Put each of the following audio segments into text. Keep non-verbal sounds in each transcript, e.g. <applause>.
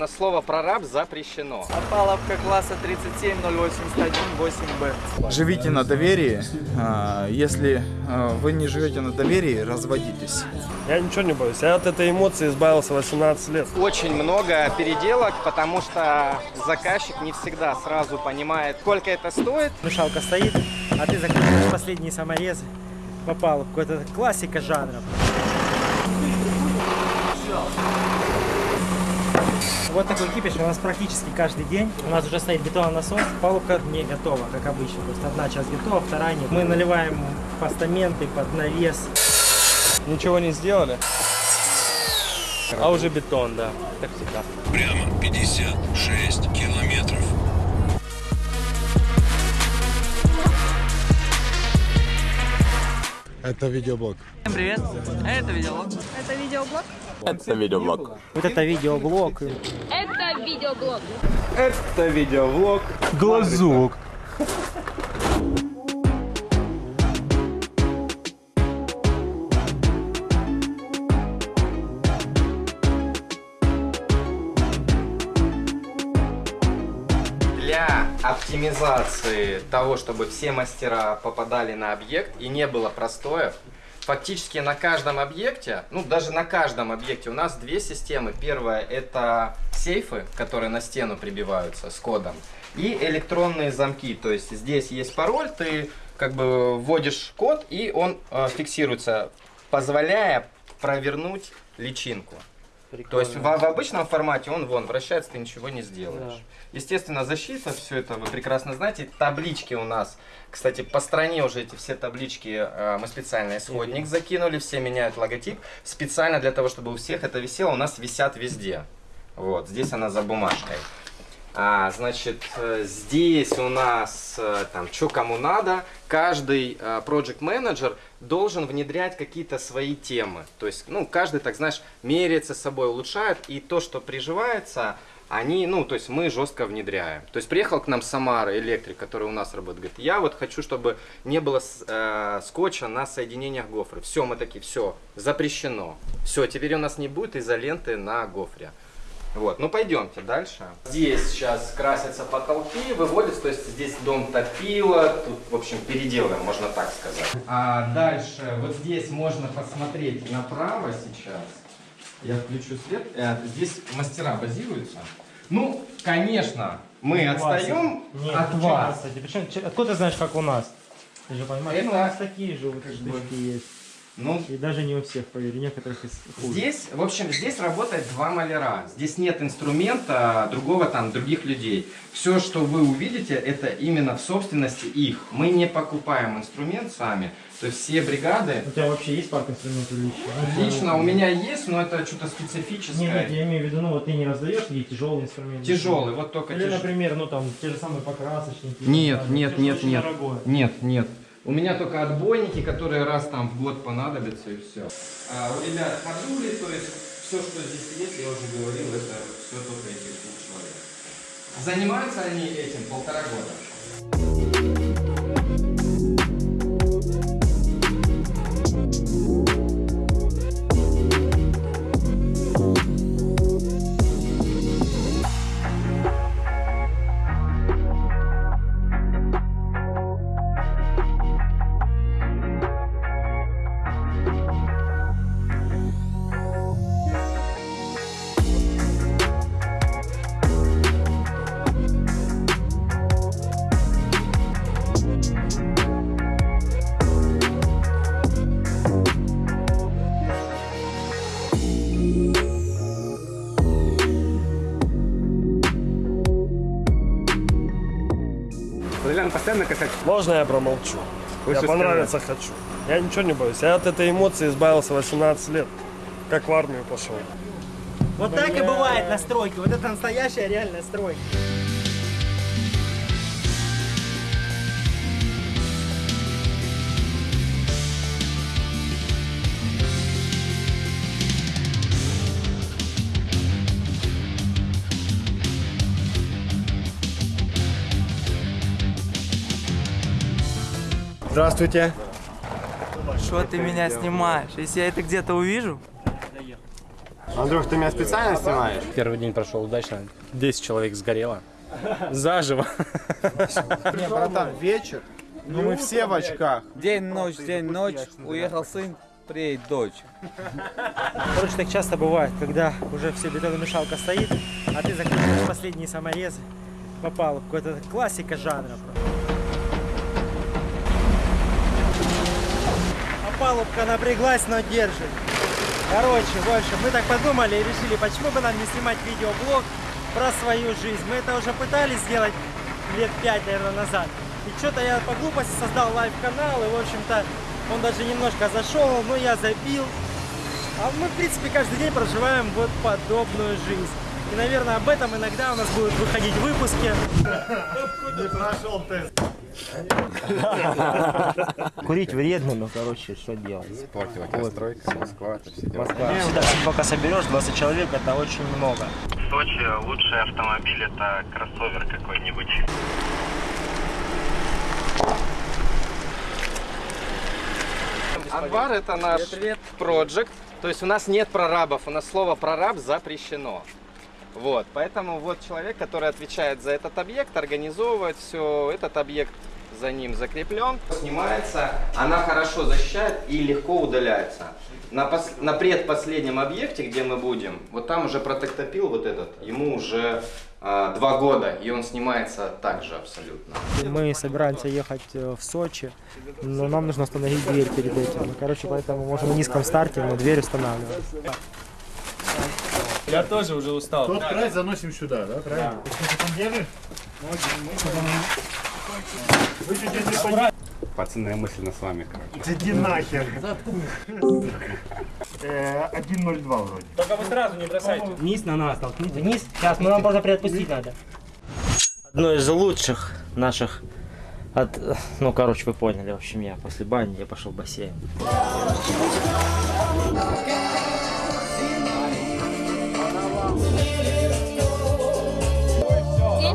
На слово прораб запрещено. Опаловка класса 37081-8Б. Живите на доверии. А, Если а, вы не живете на доверии, разводитесь. Я ничего не боюсь. Я от этой эмоции избавился 18 лет. Очень много переделок, потому что заказчик не всегда сразу понимает, сколько это стоит. Мешалка стоит, а ты закручиваешь последние саморезы. Попал какой-то классика жанра. Вот такой кипиш у нас практически каждый день. У нас уже стоит бетононасос, палубка не готова, как обычно. То есть одна часть готова, вторая нет. Мы наливаем постаменты под навес. Ничего не сделали. А уже бетон, да, как всегда. Прямо 56 километров. Это видеоблог. Всем привет, это видео. Это видеоблог? Вот это видеоблог. Это видеоблог. Это видеовлог. Глазок. Для оптимизации того, чтобы все мастера попадали на объект и не было простоев, фактически на каждом объекте, ну даже на каждом объекте у нас две системы. Первая это сейфы, которые на стену прибиваются с кодом, и электронные замки. То есть здесь есть пароль, ты как бы вводишь код и он э, фиксируется, позволяя провернуть личинку. То есть в, в обычном формате он вон вращается, ты ничего не сделаешь. Естественно, защита, все это вы прекрасно знаете. Таблички у нас, кстати, по стране уже эти все таблички э, мы специально исходник закинули, все меняют логотип. Специально для того, чтобы у всех это висело, у нас висят везде. Вот, здесь она за бумажкой. А, значит, э, здесь у нас э, там, что кому надо, каждый project менеджер должен внедрять какие-то свои темы. То есть, ну, каждый, так знаешь, меряется собой, улучшает, и то, что приживается, они, ну, то есть мы жестко внедряем. То есть приехал к нам Самара, электрик, который у нас работает, говорит, я вот хочу, чтобы не было э, скотча на соединениях гофры. Все, мы такие, все, запрещено. Все, теперь у нас не будет изоленты на гофре. Вот, ну пойдемте дальше. Здесь сейчас красятся потолки, выводятся, то есть здесь дом топило, тут, в общем, переделаем, можно так сказать. А дальше, вот здесь можно посмотреть направо сейчас. Я включу свет. Э, Здесь мастера базируются. Ну, конечно, мы отстаем Нет, от вас. кстати? Причем, че- откуда ты знаешь, как у нас? Ты же понимаешь, Это- у нас такие же вот штучки есть. Ну, И даже не у всех, поверь, некоторых из хуже. Здесь, в общем, здесь работает два маляра. Здесь нет инструмента другого там, других людей. Все, что вы увидите, это именно в собственности их. Мы не покупаем инструмент сами. То есть все бригады... У тебя вообще есть парк инструментов лично? Лично у меня есть, но это что-то Нет, специфическое. нет, я имею в виду, ну вот ты не раздаешь ей тяжелый инструмент. Тяжелый, вот только Или, тяж- например, ну там те же самые покрасочники. Нет, там, нет, нет, нет. дорогое. Нет, нет. У меня только отбойники, которые раз там в год понадобятся и все. А, у ребят ходули, то есть все, что здесь есть, я уже говорил, это все только этих двух человек. Занимаются они этим полтора года. Можно я промолчу? я понравиться хочу. Я ничего не боюсь. Я от этой эмоции избавился 18 лет. Как в армию пошел. Вот так и бывает на стройке. Вот это настоящая реальная стройка. Здравствуйте. Что ты меня снимаешь? Если я это где-то увижу? Андрюх, ты меня специально снимаешь? Первый день прошел удачно. 10 человек сгорело. Заживо. Не, братан, вечер. Ну мы все в очках. День, ночь, день, ночь. Уехал сын, приедет дочь. Короче, так часто бывает, когда уже все бетономешалка стоит, а ты закрываешь последние саморезы по палубку. Это классика жанра. просто. Палубка напряглась, но держит. Короче, в общем, мы так подумали и решили, почему бы нам не снимать видеоблог про свою жизнь. Мы это уже пытались сделать лет пять, наверное, назад. И что-то я по глупости создал live-канал, и, в общем-то, он даже немножко зашел, но я забил. А мы, в принципе, каждый день проживаем вот подобную жизнь. И, наверное, об этом иногда у нас будут выходить выпуски. <laughs> Не прошел тест. <laughs> Курить вредно, но, короче, что делать? Стройка, Москва, это все дела. Москва. Всегда, пока соберешь 20 человек, это очень много. В Сочи лучший автомобиль это кроссовер какой-нибудь. Анвар это наш проект. То есть у нас нет прорабов, у нас слово прораб запрещено. Вот, поэтому вот человек, который отвечает за этот объект, организовывает все, этот объект за ним закреплен, снимается, она хорошо защищает и легко удаляется. На, пос- на предпоследнем объекте, где мы будем, вот там уже протектопил вот этот, ему уже а, два года, и он снимается также абсолютно. Мы собираемся ехать э, в Сочи, но нам нужно установить дверь перед этим. Короче, поэтому можем на низком старте, но дверь устанавливаем. Я тоже уже устал. Тот край заносим сюда, да? Правильно? Пацаны, я мысленно с вами, короче. Иди нахер. Э, 1.02 вроде. Только вы сразу не бросайте. Вниз на нас толкните. Вниз. Сейчас, мы вам просто приотпустить надо. Одно из лучших наших от, ну, короче, вы поняли, в общем, я после бани я пошел в бассейн.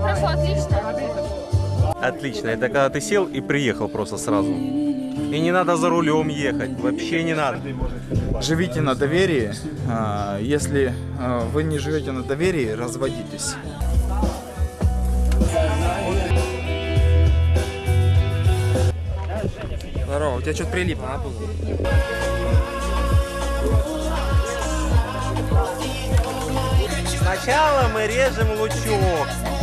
Прошел отлично. Отлично. Это когда ты сел и приехал просто сразу. И не надо за рулем ехать. Вообще не надо. Живите на доверии. А, Если а, вы не живете на доверии, разводитесь. Здорово, у тебя что-то прилипло на. Сначала мы режем лучок.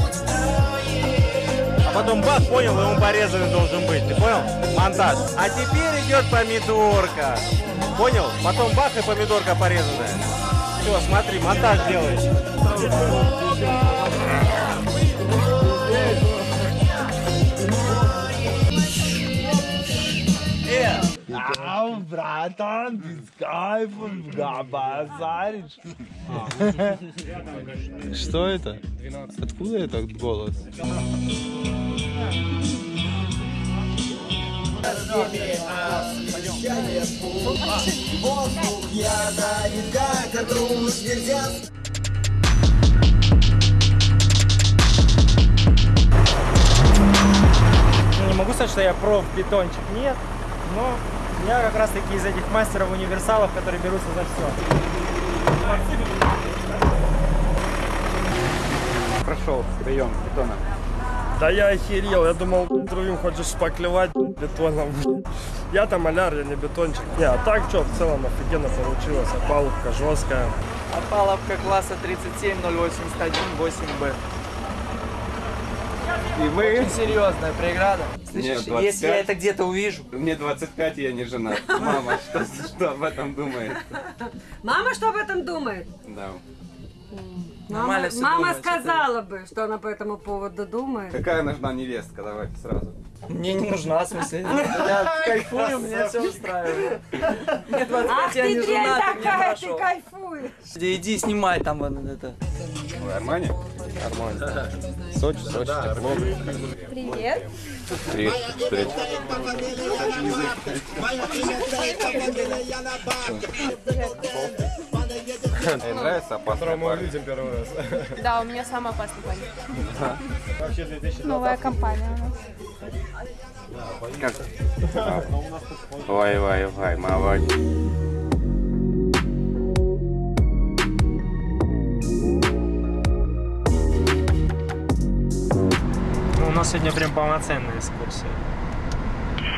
Потом бах, понял, и он порезанный должен быть. Ты понял? Монтаж. А теперь идет помидорка. Понял? Потом бах и помидорка порезанная. Все, смотри, монтаж делаешь. Что это? Откуда этот голос? Ну, Не могу сказать, что я проф бетончик, нет, но я как раз таки из этих мастеров универсалов, которые берутся за все. Прошел прием бетона. Да я охерел, я думал, другим хочешь шпаклевать бетоном. Я там маляр, я не бетончик. Не, а так что, в целом офигенно получилось. А палубка жесткая. Опаловка класса 37081 8Б. И вы? Очень серьезная преграда. Слышишь, Нет, если я 25. это где-то увижу, Мне 25, и я не женат. Мама, что, что об этом думает? Мама что об этом думает? Да. Мама, Нормально всё мама думает, сказала бы, что она по этому поводу думает. Какая нужна невестка? Давайте сразу. мне не нужна, в смысле. Я <laughs> кайфую, меня все устраивает. Мне 25, Ах я ты не мне такая, ты хорошо. кайфуешь. Иди, Иди, снимай там вон это. Армани? Армани. Сочи, Сочи, тепло. Привет. Привет, привет. Мне нравится опасная мы увидим первый раз. <laughs> Да, у меня самая опасная паника. Вообще 2020. Новая компания у нас. Вай, вай, вай, ой. Ну, у нас сегодня прям полноценная экскурсия.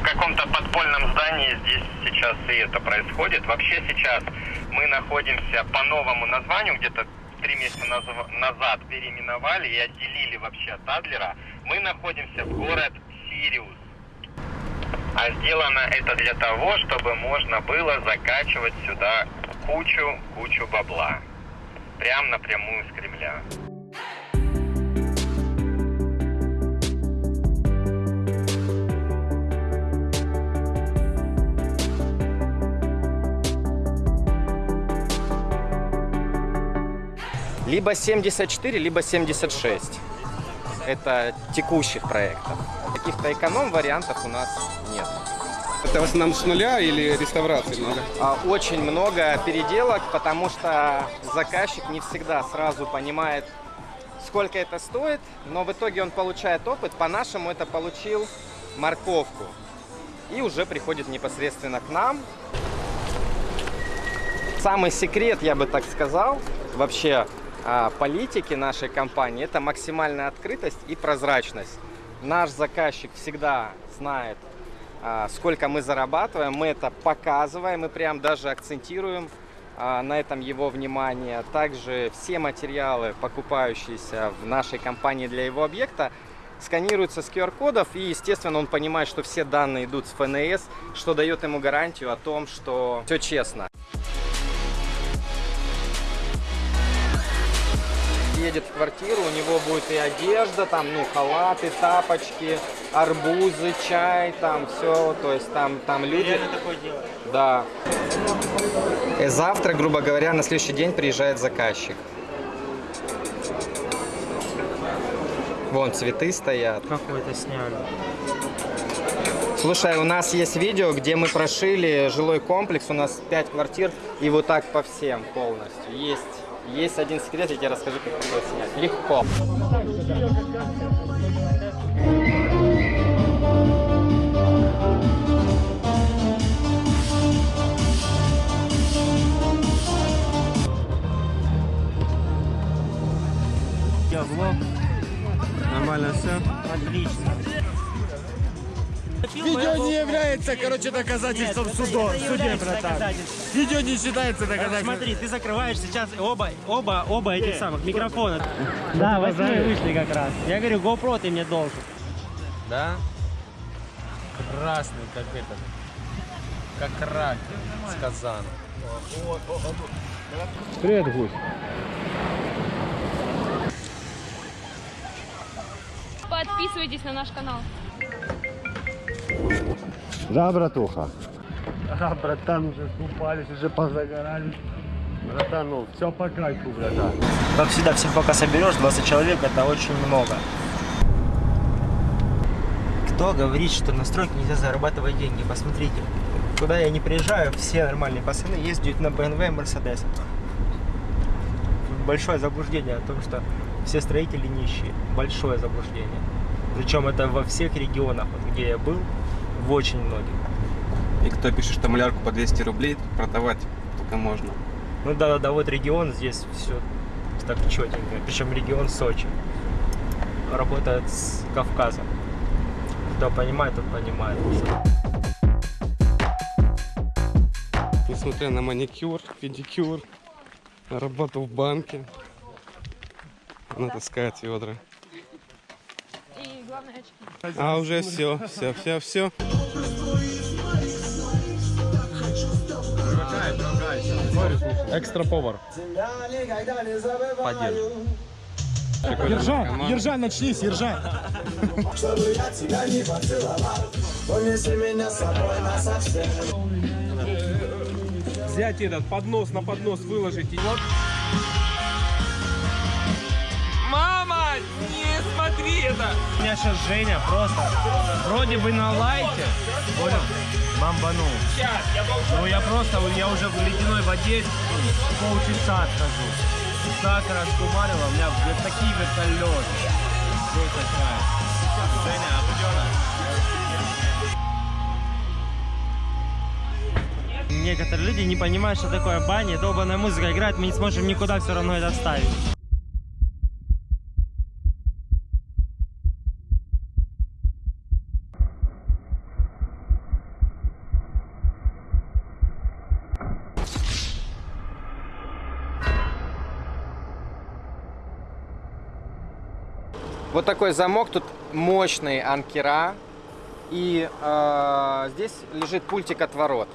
Каком-то подпольном здании здесь сейчас и это происходит. Вообще сейчас мы находимся по новому названию, где-то три месяца назад переименовали и отделили вообще от Адлера. Мы находимся в город Сириус. А сделано это для того, чтобы можно было закачивать сюда кучу-кучу бабла. Прям напрямую с Кремля. Либо 74, либо 76. Это текущих проектов. Каких-то эконом-вариантов у нас нет. Это в основном с нуля или реставрации много? А, Очень много переделок, потому что заказчик не всегда сразу понимает, сколько это стоит, но в итоге он получает опыт. По-нашему это получил морковку. И уже приходит непосредственно к нам. Самый секрет, я бы так сказал, вообще политики нашей компании, это максимальная открытость и прозрачность. Наш заказчик всегда знает, а, сколько мы зарабатываем, мы это показываем и прям даже акцентируем а, на этом его внимание. Также все материалы, покупающиеся в нашей компании для его объекта, сканируются с QR-кодов и, естественно, он понимает, что все данные идут с ФНС, что дает ему гарантию о том, что все честно. Едет в квартиру, у него будет и одежда, там, ну, халаты, тапочки, арбузы, чай, там, все, то есть там, там люди... такое делать. Да. И завтра, грубо говоря, на следующий день приезжает заказчик. Вон цветы стоят. Как вы это сняли? Слушай, у нас есть видео, где мы прошили жилой комплекс, у нас 5 квартир, и вот так по всем полностью. Есть, есть один секрет, я тебе расскажу, как это снять. Легко. Я влог. Нормально все? Отлично. Видео не является, короче, доказательством Нет, судо, это суде, братан. Видео не считается доказательством. Смотри, ты закрываешь сейчас оба, оба, оба этих самых микрофона. Ну, Да, восьмые вышли как раз. Я говорю, GoPro ты мне должен. Да? Красный, как этот. Как рак с казана. Привет, гусь. Подписывайтесь на наш канал. Да, братуха. А, братан, уже купались, уже позагорали. Братан, ну, все по кайфу, братан. Как всегда, всех пока соберешь, 20 человек, это очень много. Кто говорит, что на стройке нельзя зарабатывать деньги? Посмотрите, куда я не приезжаю, все нормальные пацаны ездят на BMW и Mercedes. Большое заблуждение о том, что все строители нищие. Большое заблуждение. Причем это во всех регионах, вот где я был, в очень многих. И кто пишет, что малярку по 200 рублей, продавать только можно. Ну да, да, да, вот регион здесь все так четенько. Причем регион Сочи. Работает с Кавказом. Кто понимает, тот понимает. Несмотря на маникюр, педикюр, на работу в банке, она таскает ведра. А уже все, все, все, все. Экстра повар. Поддерживаю. Ержан, Ержан, начнись, Ержан. Взять этот поднос на поднос выложить. и Вот. Мама, не смотри это! У меня сейчас Женя просто вроде бы на лайте, понял? Бомбанул. Ну я просто, я уже в ледяной воде полчаса отхожу. Так раскумарило, у меня вот такие вертолеты. Здесь такая. Женя, Некоторые люди не понимают, что такое баня, долбаная музыка играет, мы не сможем никуда все равно это ставить. Вот такой замок, тут мощные анкера. И э, здесь лежит пультик от ворот.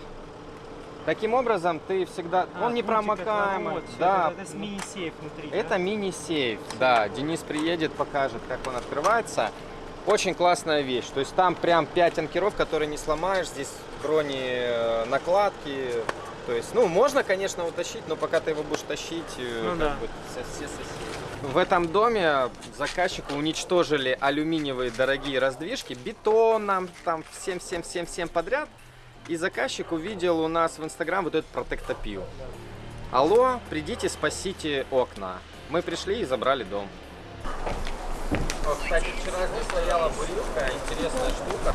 Таким образом, ты всегда... А, он не промокаемый. Да, Это, с мини-сейф внутри. это мини-сейф, да. Денис приедет, покажет, как он открывается. Очень классная вещь. То есть там прям 5 анкеров, которые не сломаешь. Здесь брони э, накладки. То есть, ну, можно, конечно, утащить, но пока ты его будешь тащить, э, Ну как да. бы все, все соседи. В этом доме заказчику уничтожили алюминиевые дорогие раздвижки бетоном, там всем-всем-всем-всем подряд. И заказчик увидел у нас в Инстаграм вот этот протектопил. Алло, придите, спасите окна. Мы пришли и забрали дом. Вот, кстати, вчера здесь стояла бурилка, интересная штука.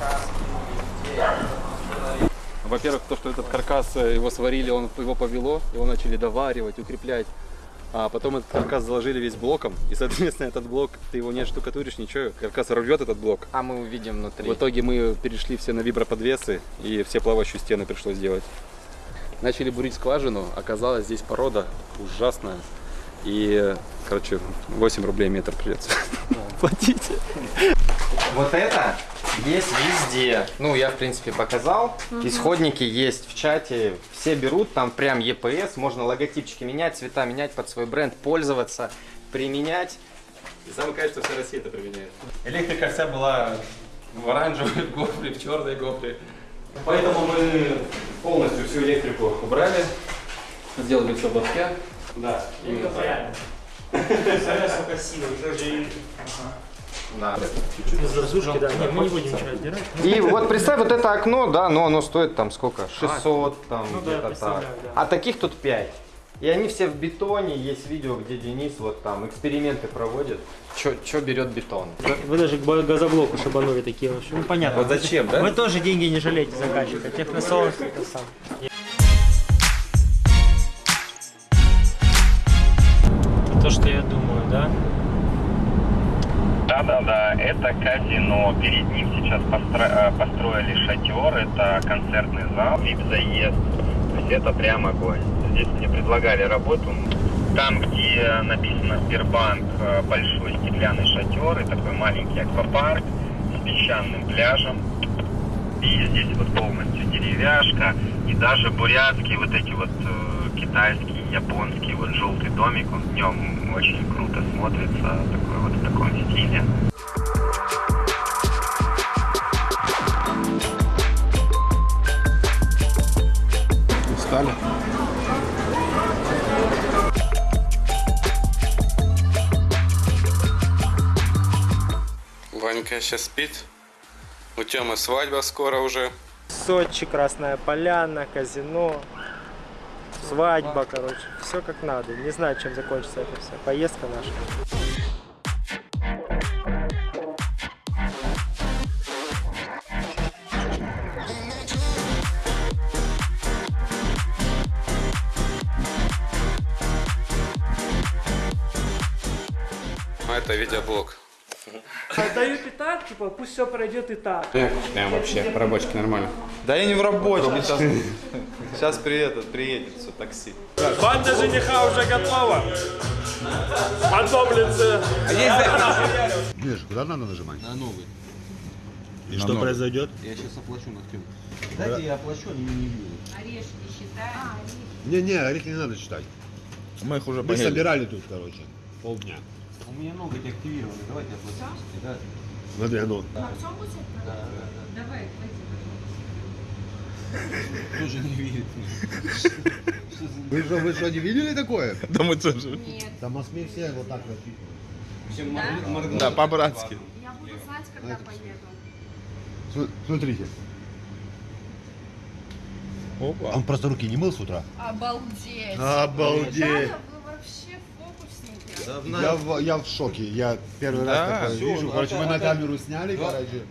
Во-первых, то, что этот каркас, э, его сварили, он, его повело, его начали доваривать, укреплять. А потом этот каркас заложили весь блоком, и, соответственно, этот блок, ты его не штукатуришь, ничего, каркас рвет этот блок. А мы увидим внутри. В итоге мы перешли все на виброподвесы, и все плавающие стены пришлось делать. Начали бурить скважину, оказалось здесь порода ужасная. И, короче, 8 рублей метр придется <laughs> платить. Вот это есть везде. Ну, я, в принципе, показал. Исходники есть в чате. Все берут, там прям EPS. Можно логотипчики менять, цвета менять под свой бренд, пользоваться, применять. И самое кайф, что вся Россия это применяет. Электрика вся была в оранжевой <laughs> гофре, в черной гофре. Поэтому мы полностью всю электрику убрали, сделали все в лотке. Да, именно так. Представляешь, сколько силы. Даже и... Да. Из разушки, да. Не, мы не будем ничего отбирать. И вот представь, вот это окно, да, но оно стоит там сколько? 600, там Ну да, где-то так. представляю, да. А таких тут 5. И они все в бетоне, есть видео, где Денис вот там эксперименты проводит. Что берет бетон? Вы даже к газоблоку шабанули такие вообще. Ну понятно. Вот зачем, да? Вы тоже деньги не жалейте заказчика. Техносолнце это сам. Это казино. Перед ним сейчас постро- э, построили шатер, это концертный зал, вип-заезд. То есть это прям огонь. Здесь мне предлагали работу. Там, где написано Сбербанк, э, большой стеклянный шатер и такой маленький аквапарк с песчаным пляжем. И здесь вот полностью деревяшка и даже бурятские вот эти вот э, китайские, японские, вот желтый домик, он днем очень круто смотрится, такой вот в таком стиле. Ванька сейчас спит. У Тёмы свадьба скоро уже. Сочи, Красная Поляна, казино, свадьба, короче. Все как надо. Не знаю, чем закончится это все. Поездка наша. А это видеоблог. Отдают и так, типа, пусть все пройдет и так. Прям вообще, по рабочке нормально. Да я не в рабочем, сейчас, <laughs> сейчас приедет, приедет все такси. Банда жениха уже готова. Подоблицы. Миш, куда надо нажимать? На новый. И что произойдет? Я сейчас оплачу на. Да. Дайте я оплачу, они не бьют. Орешки считаем. Не-не, орехи не надо читать. Мы их уже Мы собирали тут, короче, полдня. У меня ноготь активированы. Давайте оплатим. Да. Смотри, оно. Да. Да, Давай, Тоже не верит. Вы что, вы что, не видели такое? Да мы тоже. Нет. Там в Москве все вот так рассчитывают. Все Да? Да, по-братски. Я буду знать, когда поеду. См- Смотрите. Опа. Он просто руки не мыл с утра? Обалдеть. Обалдеть. Фокусники. Я в, я в шоке. Я первый Да. раз такое вижу. ну, Короче, мы на камеру сняли, короче.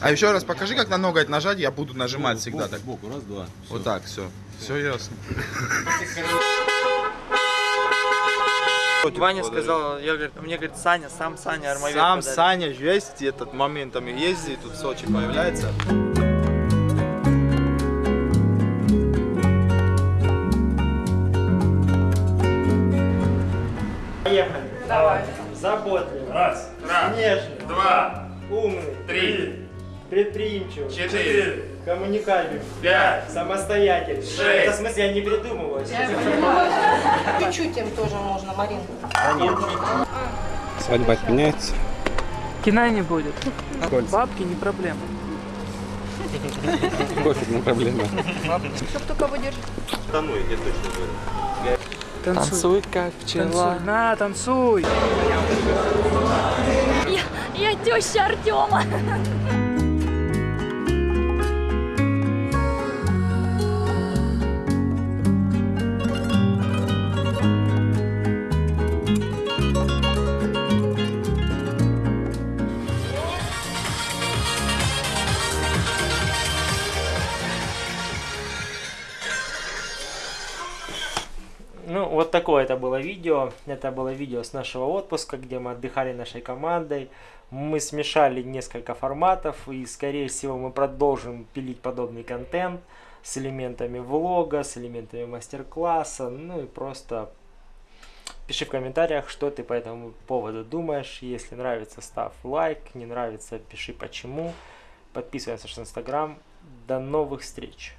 А еще раз покажи, как на ноготь нажать, я буду нажимать всегда так. Сбоку, раз, два. Вот так, все. Все ясно. Ваня сказал, я говорю, мне говорит, Саня, сам Саня армавир Сам подарит. Саня весь этот моментами ездит, тут в Сочи появляется. Заботливый, Раз, раз, нежный, два, умный, три, предприимчивый, четыре, коммуникабельный, пять, самостоятельный. Шесть. Это в смысле я не придумываю. Чуть-чуть им тоже можно, Марин. Свадьба отменяется. Кино не будет. Кольца. Бабки не проблема. Пофиг на проблемы. Чтоб только выдержать. Да ну, я точно говорю. Танцуй, как Танцуй. На, танцуй. Я, я теща Артема. <laughs> такое это было видео. Это было видео с нашего отпуска, где мы отдыхали нашей командой. Мы смешали несколько форматов, и, скорее всего, мы продолжим пилить подобный контент с элементами влога, с элементами мастер-класса. Ну и просто пиши в комментариях, что ты по этому поводу думаешь. Если нравится, ставь лайк. Не нравится, пиши почему. Подписывайся на наш инстаграм. До новых встреч!